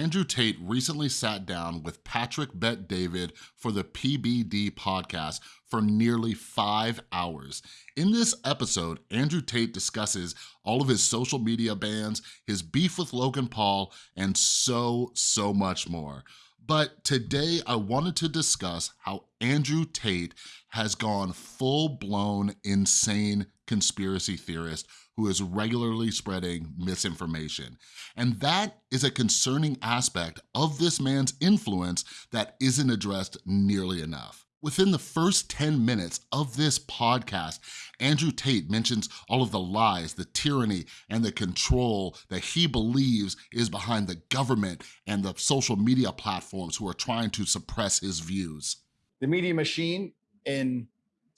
Andrew Tate recently sat down with Patrick Bet David for the PBD podcast for nearly five hours. In this episode, Andrew Tate discusses all of his social media bans, his beef with Logan Paul, and so, so much more. But today I wanted to discuss how Andrew Tate has gone full-blown insane conspiracy theorist who is regularly spreading misinformation. And that is a concerning aspect of this man's influence that isn't addressed nearly enough. Within the first 10 minutes of this podcast, Andrew Tate mentions all of the lies, the tyranny, and the control that he believes is behind the government and the social media platforms who are trying to suppress his views. The media machine in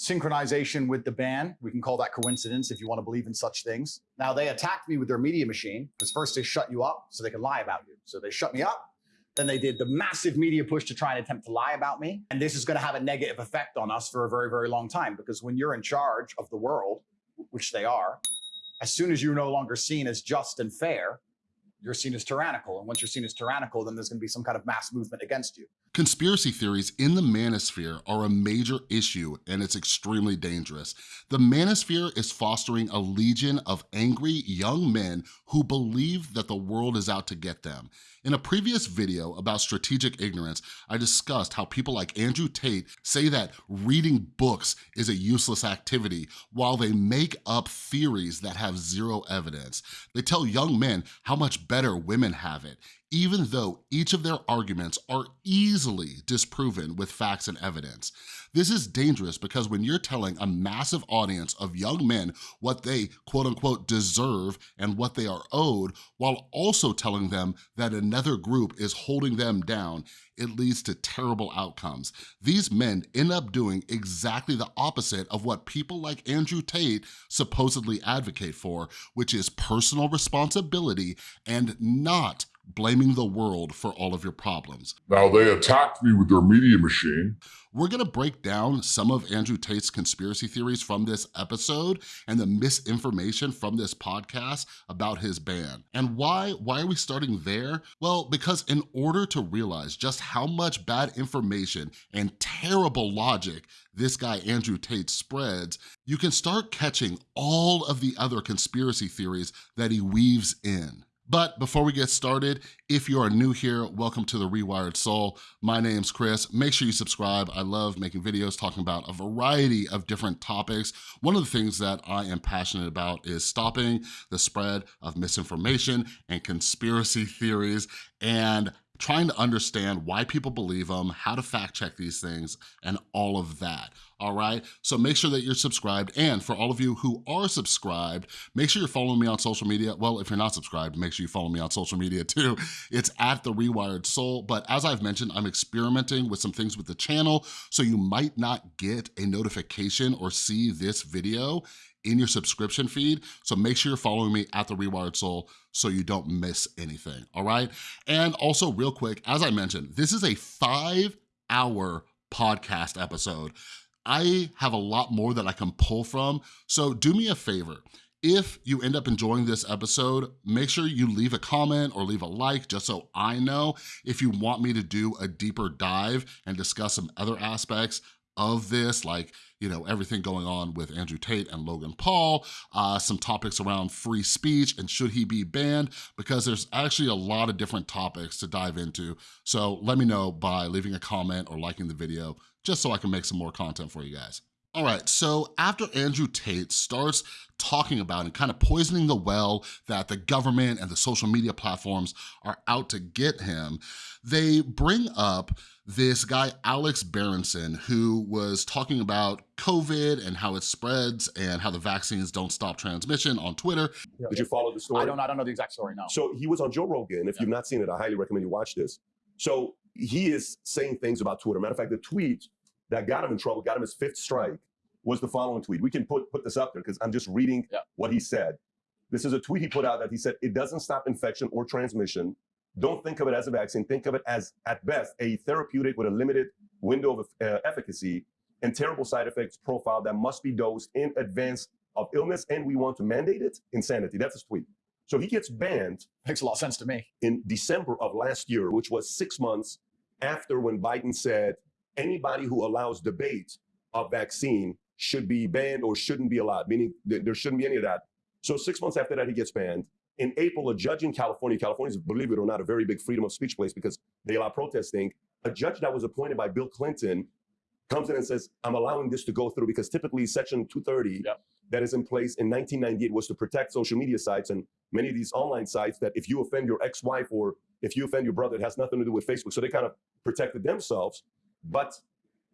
synchronization with the ban. We can call that coincidence if you want to believe in such things. Now they attacked me with their media machine because first they shut you up so they can lie about you. So they shut me up. Then they did the massive media push to try and attempt to lie about me. And this is going to have a negative effect on us for a very, very long time because when you're in charge of the world, which they are, as soon as you're no longer seen as just and fair, you're seen as tyrannical. And once you're seen as tyrannical, then there's gonna be some kind of mass movement against you. Conspiracy theories in the manosphere are a major issue and it's extremely dangerous. The manosphere is fostering a legion of angry young men who believe that the world is out to get them. In a previous video about strategic ignorance, I discussed how people like Andrew Tate say that reading books is a useless activity while they make up theories that have zero evidence. They tell young men how much better women have it, even though each of their arguments are easily disproven with facts and evidence. This is dangerous because when you're telling a massive audience of young men what they quote unquote deserve and what they are owed, while also telling them that another group is holding them down, it leads to terrible outcomes. These men end up doing exactly the opposite of what people like Andrew Tate supposedly advocate for, which is personal responsibility and not blaming the world for all of your problems. Now, they attacked me with their media machine. We're gonna break down some of Andrew Tate's conspiracy theories from this episode and the misinformation from this podcast about his ban. And why, why are we starting there? Well, because in order to realize just how much bad information and terrible logic this guy Andrew Tate spreads, you can start catching all of the other conspiracy theories that he weaves in. But before we get started, if you are new here, welcome to The Rewired Soul. My name's Chris. Make sure you subscribe. I love making videos talking about a variety of different topics. One of the things that I am passionate about is stopping the spread of misinformation and conspiracy theories and trying to understand why people believe them, how to fact check these things, and all of that, all right? So make sure that you're subscribed, and for all of you who are subscribed, make sure you're following me on social media. Well, if you're not subscribed, make sure you follow me on social media too. It's at The Rewired Soul, but as I've mentioned, I'm experimenting with some things with the channel, so you might not get a notification or see this video in your subscription feed. So make sure you're following me at The Rewired Soul so you don't miss anything, all right? And also real quick, as I mentioned, this is a five hour podcast episode. I have a lot more that I can pull from, so do me a favor. If you end up enjoying this episode, make sure you leave a comment or leave a like just so I know if you want me to do a deeper dive and discuss some other aspects of this, like you know, everything going on with Andrew Tate and Logan Paul, uh, some topics around free speech and should he be banned, because there's actually a lot of different topics to dive into. So let me know by leaving a comment or liking the video, just so I can make some more content for you guys. All right, so after Andrew Tate starts talking about and kind of poisoning the well that the government and the social media platforms are out to get him, they bring up this guy, Alex Berenson, who was talking about COVID and how it spreads and how the vaccines don't stop transmission on Twitter. Yeah. Did you follow the story? I don't, I don't know the exact story, no. So he was on Joe Rogan. If yeah. you've not seen it, I highly recommend you watch this. So he is saying things about Twitter. Matter of fact, the tweet that got him in trouble, got him his fifth strike, was the following tweet. We can put, put this up there because I'm just reading yeah. what he said. This is a tweet he put out that he said, it doesn't stop infection or transmission. Don't think of it as a vaccine. Think of it as, at best, a therapeutic with a limited window of uh, efficacy and terrible side effects profile that must be dosed in advance of illness. And we want to mandate it. Insanity. That's his tweet. So he gets banned Makes a lot of sense to me. in December of last year, which was six months after when Biden said anybody who allows debate of vaccine should be banned or shouldn't be allowed, meaning th- there shouldn't be any of that. So six months after that, he gets banned. In April, a judge in California, California is, believe it or not, a very big freedom of speech place because they allow protesting. A judge that was appointed by Bill Clinton comes in and says, I'm allowing this to go through because typically Section 230 Yep. that is in place in 1998 was to protect social media sites and many of these online sites that if you offend your ex-wife or if you offend your brother, it has nothing to do with Facebook. So they kind of protected themselves. But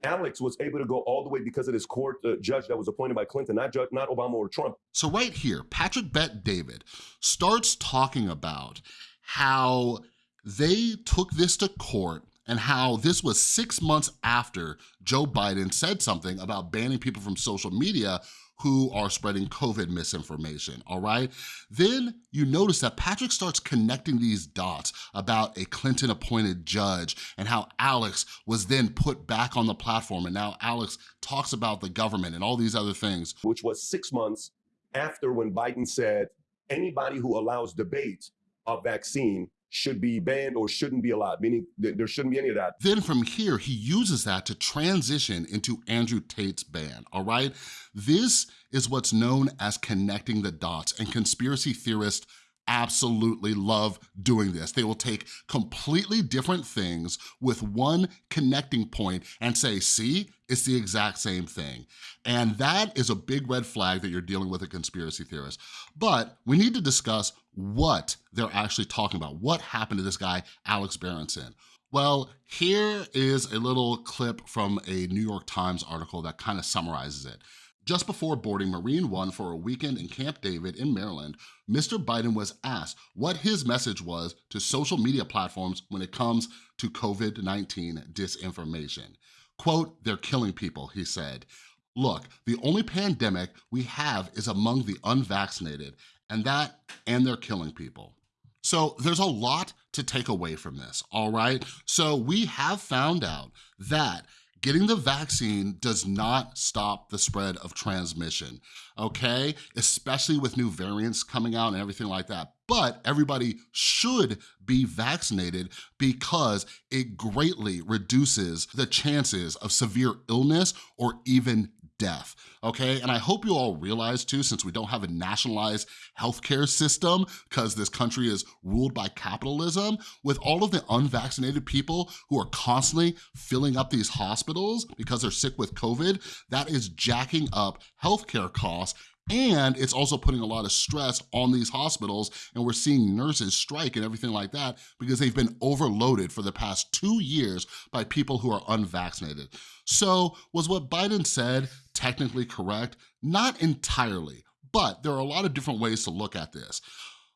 Alex was able to go all the way because of this court uh, judge that was appointed by Clinton, not judge, not Obama or Trump. So right here, Patrick Bet David starts talking about how they took this to court and how this was six months after Joe Biden said something about banning people from social media who are spreading COVID misinformation, all right? Then you notice that Patrick starts connecting these dots about a Clinton appointed judge and how Alex was then put back on the platform and now Alex talks about the government and all these other things. which was six months after when Biden said anybody who allows debate of vaccine should be banned or shouldn't be allowed, meaning th- there shouldn't be any of that. Then from here, he uses that to transition into Andrew Tate's ban, all right? This is what's known as connecting the dots, and conspiracy theorists absolutely love doing this. They will take completely different things with one connecting point and say, see, it's the exact same thing. And that is a big red flag that you're dealing with a conspiracy theorist. But we need to discuss what they're actually talking about. What happened to this guy, Alex Berenson? Well, here is a little clip from a New York Times article that kind of summarizes it. Just before boarding Marine One for a weekend in Camp David in Maryland, Mr. Biden was asked what his message was to social media platforms when it comes to COVID-19 disinformation. Quote, they're killing people, he said. Look, the only pandemic we have is among the unvaccinated, and that, and they're killing people. So there's a lot to take away from this, all right? So we have found out that getting the vaccine does not stop the spread of transmission, okay? Especially with new variants coming out and everything like that. But everybody should be vaccinated because it greatly reduces the chances of severe illness or even death, okay? And I hope you all realize too, since we don't have a nationalized healthcare system because this country is ruled by capitalism, with all of the unvaccinated people who are constantly filling up these hospitals because they're sick with COVID, that is jacking up healthcare costs and it's also putting a lot of stress on these hospitals and we're seeing nurses strike and everything like that because they've been overloaded for the past two years by people who are unvaccinated. So was what Biden said technically correct? Not entirely, but there are a lot of different ways to look at this.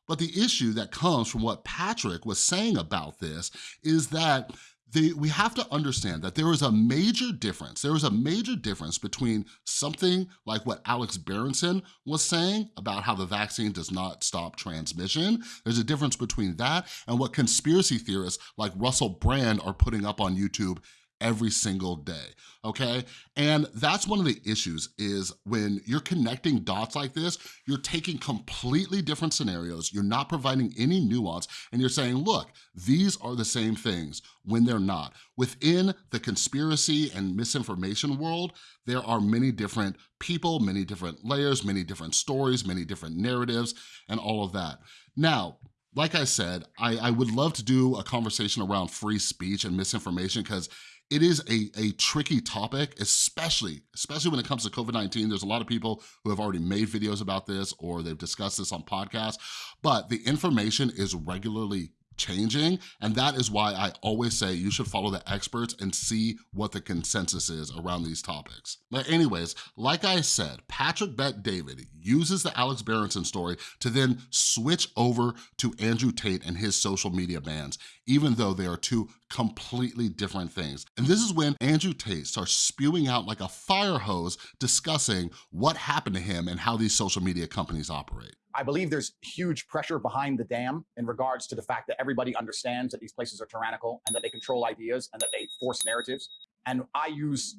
But the issue that comes from what Patrick was saying about this is that the, we have to understand that there is a major difference. There is a major difference between something like what Alex Berenson was saying about how the vaccine does not stop transmission. There's a difference between that and what conspiracy theorists like Russell Brand are putting up on YouTube every single day, okay? And that's one of the issues is when you're connecting dots like this, you're taking completely different scenarios, you're not providing any nuance, and you're saying, look, these are the same things when they're not. Within the conspiracy and misinformation world, there are many different people, many different layers, many different stories, many different narratives, and all of that. Now, like I said, I, I would love to do a conversation around free speech and misinformation because it is a, a tricky topic, especially, especially when it comes to COVID-19. There's a lot of people who have already made videos about this or they've discussed this on podcasts, but the information is regularly changing. And that is why I always say you should follow the experts and see what the consensus is around these topics. But anyways, like I said, Patrick Bet David uses the Alex Berenson story to then switch over to Andrew Tate and his social media bans, even though they are two completely different things. And this is when Andrew Tate starts spewing out like a fire hose discussing what happened to him and how these social media companies operate. I believe there's huge pressure behind the dam in regards to the fact that everybody understands that these places are tyrannical and that they control ideas and that they force narratives. And I use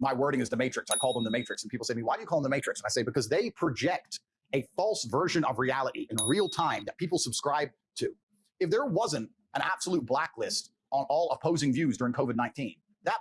my wording as the matrix. I call them the matrix. And people say to me, why do you call them the matrix? And I say, because they project a false version of reality in real time that people subscribe to. If there wasn't an absolute blacklist on all opposing views during COVID-19, that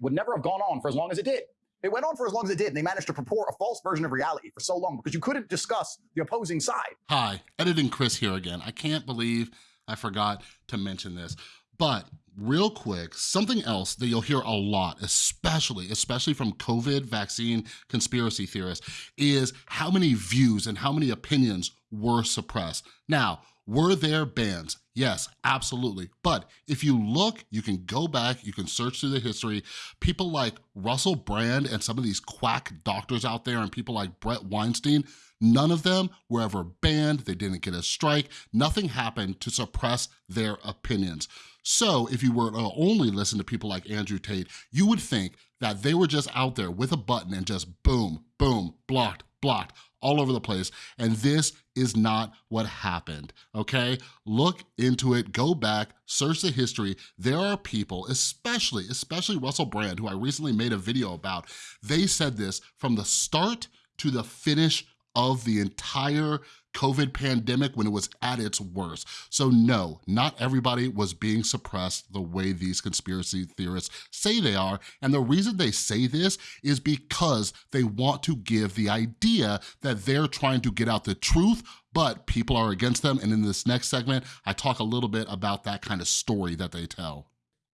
would never have gone on for as long as it did. It went on for as long as it did, and they managed to purport a false version of reality for so long because you couldn't discuss the opposing side. Hi, editing Chris here again. I can't believe I forgot to mention this, but real quick, something else that you'll hear a lot, especially, especially from COVID vaccine conspiracy theorists, is how many views and how many opinions were suppressed. Now, were there bans? Yes, absolutely. But if you look, you can go back, you can search through the history. People like Russell Brand and some of these quack doctors out there and people like Bret Weinstein, none of them were ever banned. They didn't get a strike. Nothing happened to suppress their opinions. So if you were to only listen to people like Andrew Tate, you would think that they were just out there with a button and just boom, boom, blocked, blocked, all over the place. And this is not what happened, okay? Look into it, go back, search the history. There are people, especially, especially Russell Brand, who I recently made a video about, they said this from the start to the finish of the entire COVID pandemic when it was at its worst. So no, not everybody was being suppressed the way these conspiracy theorists say they are. And the reason they say this is because they want to give the idea that they're trying to get out the truth but people are against them. And in this next segment, I talk a little bit about that kind of story that they tell.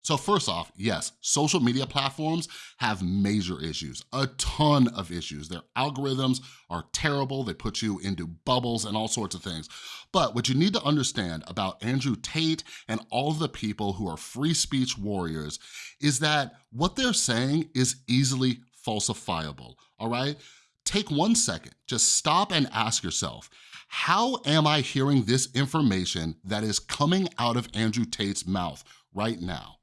So first off, yes, social media platforms have major issues, a ton of issues. Their algorithms are terrible. They put you into bubbles and all sorts of things. But what you need to understand about Andrew Tate and all the people who are free speech warriors is that what they're saying is easily falsifiable, all right? Take one second, just stop and ask yourself, how am I hearing this information that is coming out of Andrew Tate's mouth right now?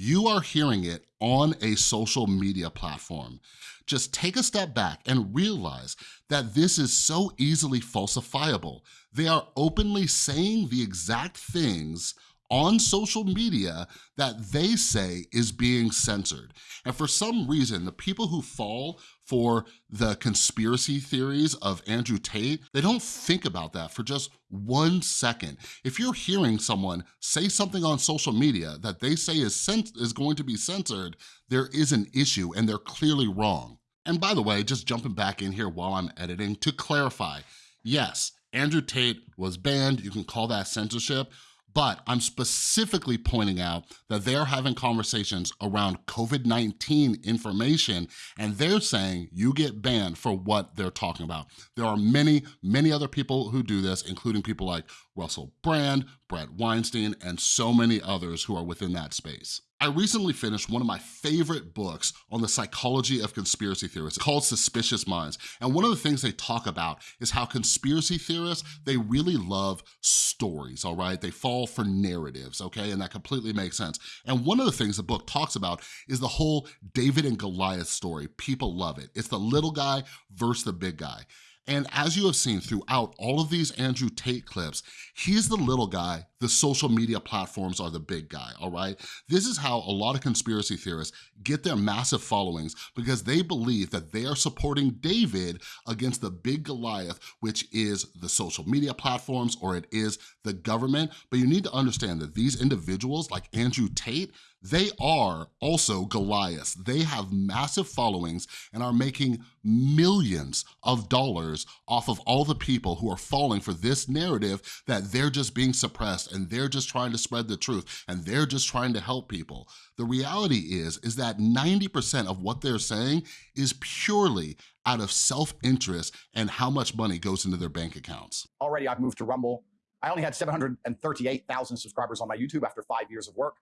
You are hearing it on a social media platform. Just take a step back and realize that this is so easily falsifiable. They are openly saying the exact things on social media that they say is being censored. And for some reason, the people who fall for the conspiracy theories of Andrew Tate, they don't think about that for just one second. If you're hearing someone say something on social media that they say is, is going to be censored, there is an issue and they're clearly wrong. And by the way, just jumping back in here while I'm editing, to clarify, yes, Andrew Tate was banned, you can call that censorship, but I'm specifically pointing out that they're having conversations around COVID-19 information and they're saying you get banned for what they're talking about. There are many, many other people who do this, including people like Russell Brand, Bret Weinstein, and so many others who are within that space. I recently finished one of my favorite books on the psychology of conspiracy theorists called Suspicious Minds. And one of the things they talk about is how conspiracy theorists, they really love stories, all right? They fall for narratives, okay? And that completely makes sense. And one of the things the book talks about is the whole David and Goliath story. People love it. It's the little guy versus the big guy. And as you have seen throughout all of these Andrew Tate clips, he's the little guy, the social media platforms are the big guy, all right? This is how a lot of conspiracy theorists get their massive followings because they believe that they are supporting David against the big Goliath, which is the social media platforms or it is the government. But you need to understand that these individuals like Andrew Tate, they are also Goliaths. They have massive followings and are making millions of dollars off of all the people who are falling for this narrative that they're just being suppressed and they're just trying to spread the truth and they're just trying to help people. The reality is, is that 90% of what they're saying is purely out of self-interest and how much money goes into their bank accounts. Already I've moved to Rumble. I only had 738,000 subscribers on my YouTube after five years of work.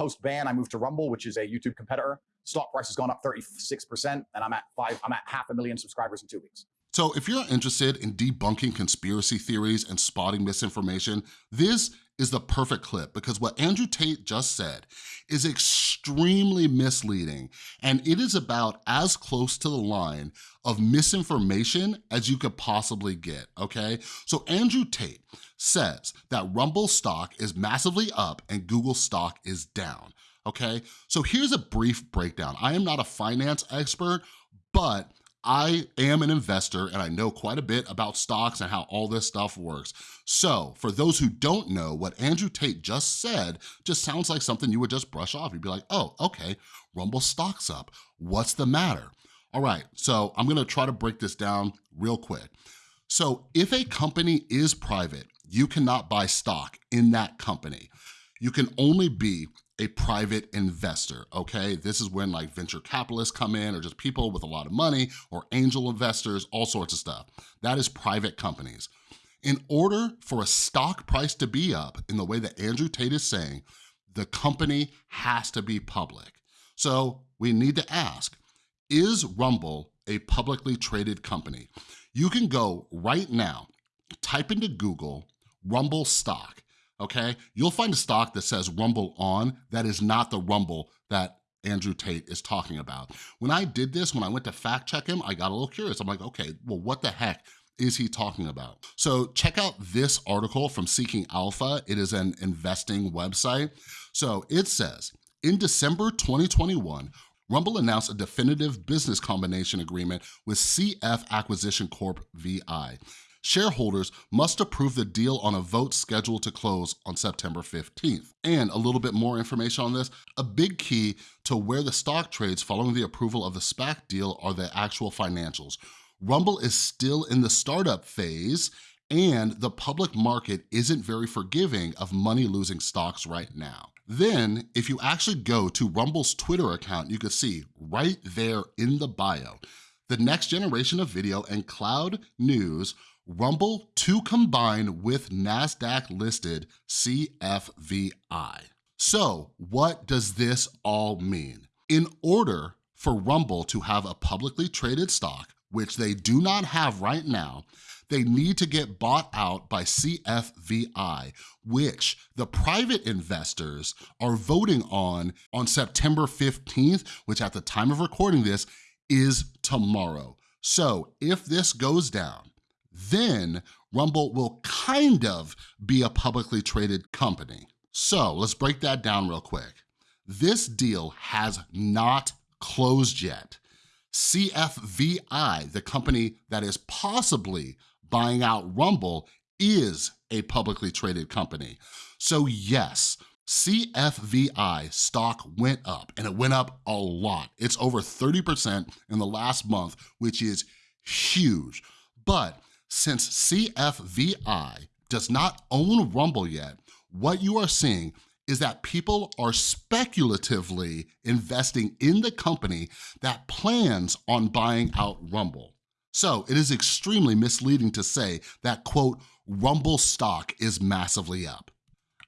Post ban, I moved to Rumble, which is a YouTube competitor. Stock price has gone up 36%, and I'm at five, I'm at half a million subscribers in two weeks. So if you're interested in debunking conspiracy theories and spotting misinformation, this is the perfect clip because what Andrew Tate just said is extremely misleading and it is about as close to the line of misinformation as you could possibly get, okay? So Andrew Tate says that Rumble stock is massively up and Google stock is down, okay? So here's a brief breakdown. I am not a finance expert, but I am an investor and I know quite a bit about stocks and how all this stuff works. So for those who don't know, what Andrew Tate just said just sounds like something you would just brush off. You'd be like, oh, okay, Rumble stock's up. What's the matter? All right, so I'm gonna try to break this down real quick. So if a company is private, you cannot buy stock in that company. You can only be a private investor, okay? This is when like venture capitalists come in or just people with a lot of money or angel investors, all sorts of stuff. That is private companies. In order for a stock price to be up in the way that Andrew Tate is saying, the company has to be public. So we need to ask, is Rumble a publicly traded company? You can go right now, type into Google, Rumble stock, okay? You'll find a stock that says RumbleOn, that is not the Rumble that Andrew Tate is talking about. When I did this, when I went to fact check him, I got a little curious. I'm like, okay, well, what the heck is he talking about? So check out this article from Seeking Alpha. It is an investing website. So it says, in December 2021, Rumble announced a definitive business combination agreement with CF Acquisition Corp VI. Shareholders must approve the deal on a vote scheduled to close on September 15th. And a little bit more information on this, a big key to where the stock trades following the approval of the SPAC deal are the actual financials. Rumble is still in the startup phase and the public market isn't very forgiving of money-losing stocks right now. Then, if you actually go to Rumble's Twitter account, you can see right there in the bio, the next generation of video and cloud news, Rumble to combine with NASDAQ-listed CFVI. So what does this all mean? In order for Rumble to have a publicly traded stock, which they do not have right now, they need to get bought out by CFVI, which the private investors are voting on on September 15th, which at the time of recording this is tomorrow. So if this goes down, then Rumble will kind of be a publicly traded company. So let's break that down real quick. This deal has not closed yet. CFVI, the company that is possibly buying out Rumble is a publicly traded company. So yes, CFVI stock went up and it went up a lot. It's over 30% in the last month, which is huge. But since CFVI does not own Rumble yet, what you are seeing is that people are speculatively investing in the company that plans on buying out Rumble. So it is extremely misleading to say that, quote, Rumble stock is massively up.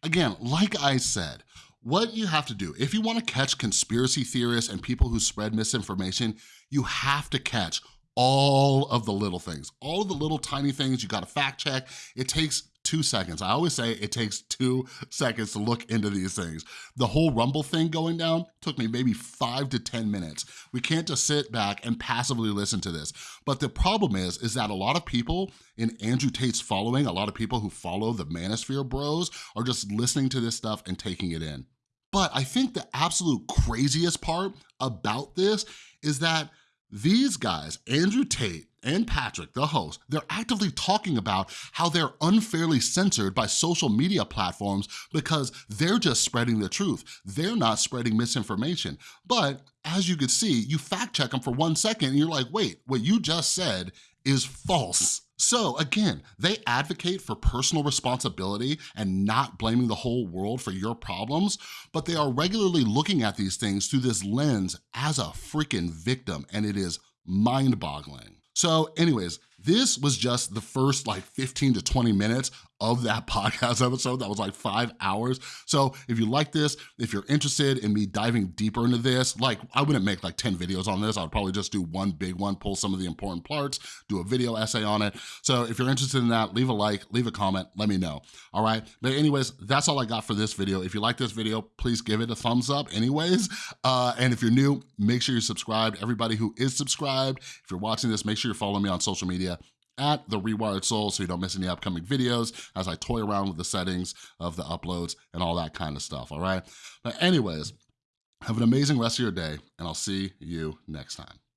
Again, like I said, what you have to do, if you wanna catch conspiracy theorists and people who spread misinformation, you have to catch all of the little things, all of the little tiny things you gotta fact check. It takes two seconds. I always say it takes two seconds to look into these things. The whole Rumble thing going down took me maybe five to 10 minutes. We can't just sit back and passively listen to this. But the problem is, is that a lot of people in Andrew Tate's following, a lot of people who follow the Manosphere bros are just listening to this stuff and taking it in. But I think the absolute craziest part about this is that these guys, Andrew Tate and Patrick, the host, they're actively talking about how they're unfairly censored by social media platforms because they're just spreading the truth. They're not spreading misinformation. But as you can see, you fact check them for one second and you're like, wait, what you just said is false. So again, they advocate for personal responsibility and not blaming the whole world for your problems, but they are regularly looking at these things through this lens as a freaking victim, and it is mind-boggling. So anyways, this was just the first like 15 to 20 minutes of that podcast episode that was like five hours. So if you like this, if you're interested in me diving deeper into this, like I wouldn't make like 10 videos on this. I'd probably just do one big one, pull some of the important parts, do a video essay on it. So if you're interested in that, leave a like, leave a comment, let me know, all right? But anyways, that's all I got for this video. If you like this video, please give it a thumbs up anyways. Uh, and if you're new, make sure you're subscribed. Everybody who is subscribed, if you're watching this, make sure you're following me on social media at The Rewired Soul so you don't miss any upcoming videos as I toy around with the settings of the uploads and all that kind of stuff, all right? But anyways, have an amazing rest of your day and I'll see you next time.